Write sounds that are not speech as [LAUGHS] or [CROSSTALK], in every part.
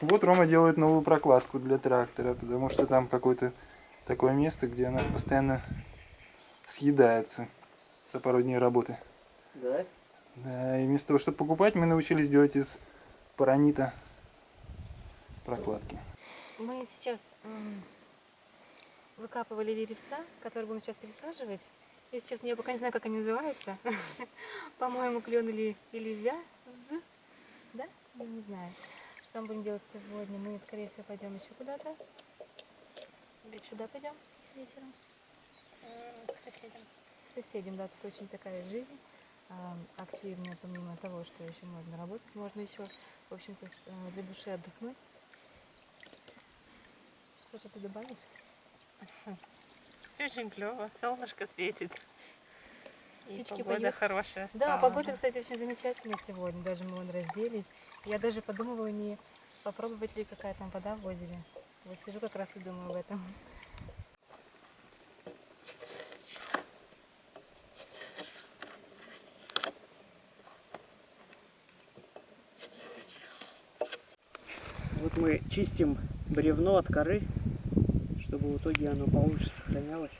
Вот Рома делает новую прокладку для трактора, потому что там какое-то такое место, где она постоянно съедается за пару дней работы. Да? Да, и вместо того, чтобы покупать, мы научились делать из паранита прокладки. Мы сейчас выкапывали деревца, которые будем сейчас пересаживать. Я сейчас я пока не знаю, как они называются. [LAUGHS] По-моему, клен или, или вяз. Да? Я не знаю. Что мы будем делать сегодня? Мы, скорее всего, пойдем еще куда-то. Или сюда пойдем вечером. К соседям. К соседям, да, тут очень такая жизнь активная, помимо того, что еще можно работать, можно еще, в общем-то, э, для души отдохнуть. Что-то ты добавишь? Все очень клево, солнышко светит. И Птички погода поют. хорошая Да, стала. погода, кстати, очень замечательная сегодня. Даже мы вон разделись. Я даже подумываю, не попробовать ли какая там вода в озере. Вот сижу как раз и думаю об этом. Вот мы чистим бревно от коры, чтобы в итоге оно получше сохранялось.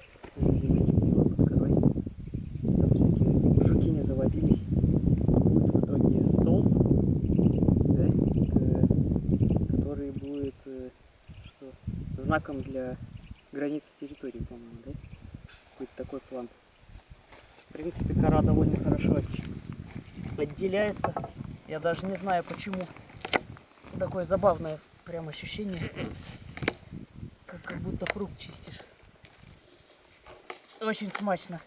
Будет в итоге стол, да, э, который будет э, что, знаком для границы территории, по-моему, да? Будет такой план. В принципе, кора довольно хорошо отделяется. Я даже не знаю почему такое забавное прям ощущение, как, как будто фрукт чистишь. Очень смачно.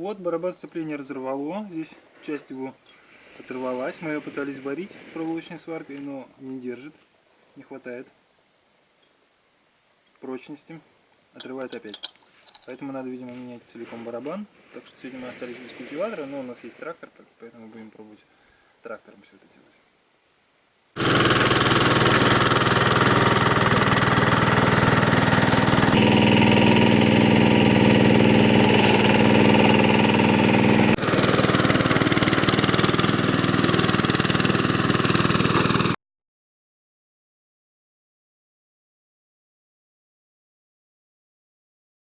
Вот, барабан сцепления разорвало. Здесь часть его оторвалась. Мы ее пытались борить проволочной сваркой, но не держит. Не хватает прочности. Отрывает опять. Поэтому надо, видимо, менять целиком барабан. Так что сегодня мы остались без культиватора, но у нас есть трактор, поэтому будем пробовать трактором все это делать. Yeah.